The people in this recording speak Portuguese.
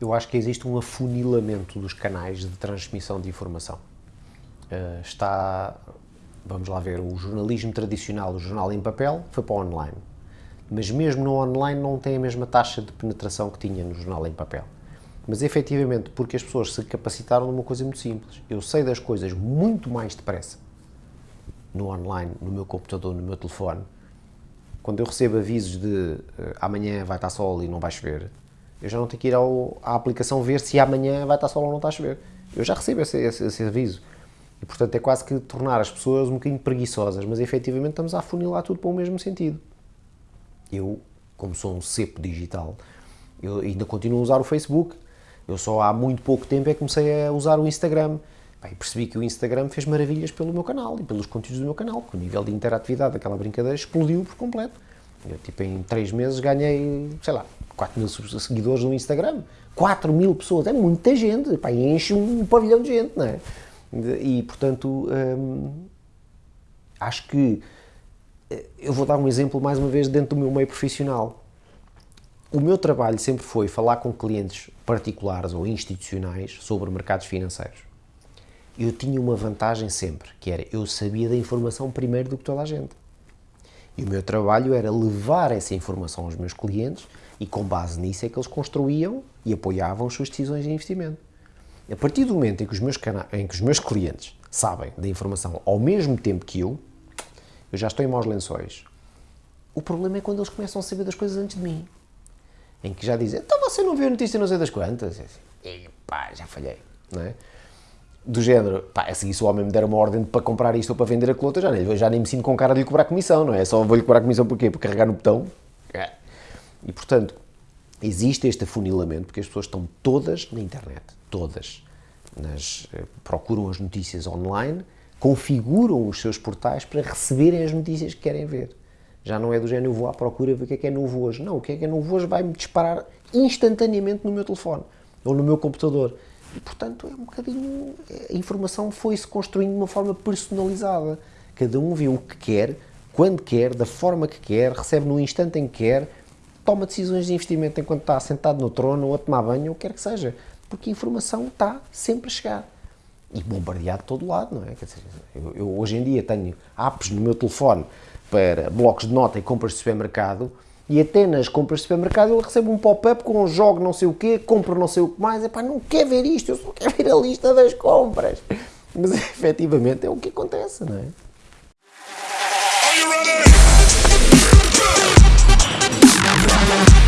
Eu acho que existe um afunilamento dos canais de transmissão de informação. Uh, está, vamos lá ver, o jornalismo tradicional, o jornal em papel, foi para o online. Mas mesmo no online não tem a mesma taxa de penetração que tinha no jornal em papel. Mas efetivamente, porque as pessoas se capacitaram numa coisa muito simples. Eu sei das coisas muito mais depressa no online, no meu computador, no meu telefone. Quando eu recebo avisos de uh, amanhã vai estar sol e não vai chover, eu já não tenho que ir ao, à aplicação ver se amanhã vai estar sol ou não está a chover. Eu já recebo esse, esse, esse aviso. E, portanto, é quase que tornar as pessoas um bocadinho preguiçosas, mas efetivamente estamos a afunilar tudo para o mesmo sentido. Eu, como sou um cepo digital, eu ainda continuo a usar o Facebook. Eu só há muito pouco tempo é que comecei a usar o Instagram. e percebi que o Instagram fez maravilhas pelo meu canal e pelos conteúdos do meu canal, porque o nível de interatividade daquela brincadeira explodiu por completo. Eu, tipo, em 3 meses ganhei, sei lá, 4 mil seguidores no Instagram. 4 mil pessoas, é muita gente, pá, enche um pavilhão de gente, não é? E, portanto, hum, acho que eh, eu vou dar um exemplo mais uma vez dentro do meu meio profissional. O meu trabalho sempre foi falar com clientes particulares ou institucionais sobre mercados financeiros. Eu tinha uma vantagem sempre, que era eu sabia da informação primeiro do que toda a gente. E o meu trabalho era levar essa informação aos meus clientes e com base nisso é que eles construíam e apoiavam as suas decisões de investimento. A partir do momento em que os meus, em que os meus clientes sabem da informação ao mesmo tempo que eu, eu já estou em maus lençóis. O problema é quando eles começam a saber das coisas antes de mim. Em que já dizem, então você não viu a notícia não sei das quantas? E pá, já falhei, não é? do género, pá, é assim, se o homem me der uma ordem para comprar isto ou para vender aquilo outro, já nem, já nem me sinto com cara de lhe cobrar comissão, não é? Só vou-lhe cobrar comissão porquê? Por carregar no botão? E, portanto, existe este afunilamento, porque as pessoas estão todas na internet, todas. Nas, eh, procuram as notícias online, configuram os seus portais para receberem as notícias que querem ver. Já não é do género, eu vou à procura ver o que é que é novo hoje. Não, o que é que é novo hoje vai-me disparar instantaneamente no meu telefone ou no meu computador. E, portanto, é um bocadinho. A informação foi-se construindo de uma forma personalizada. Cada um vê o que quer, quando quer, da forma que quer, recebe no instante em que quer, toma decisões de investimento enquanto está sentado no trono ou a tomar banho, ou o que quer que seja. Porque a informação está sempre a chegar. E bombardeado de todo lado, não é? Dizer, eu, eu hoje em dia tenho apps no meu telefone para blocos de nota e compras de supermercado e até nas compras de supermercado ele recebe um pop-up com um jogo não sei o quê, compra não sei o que mais, é pá, não quer ver isto, eu só quero ver a lista das compras. Mas efetivamente é o que acontece, não é? Thank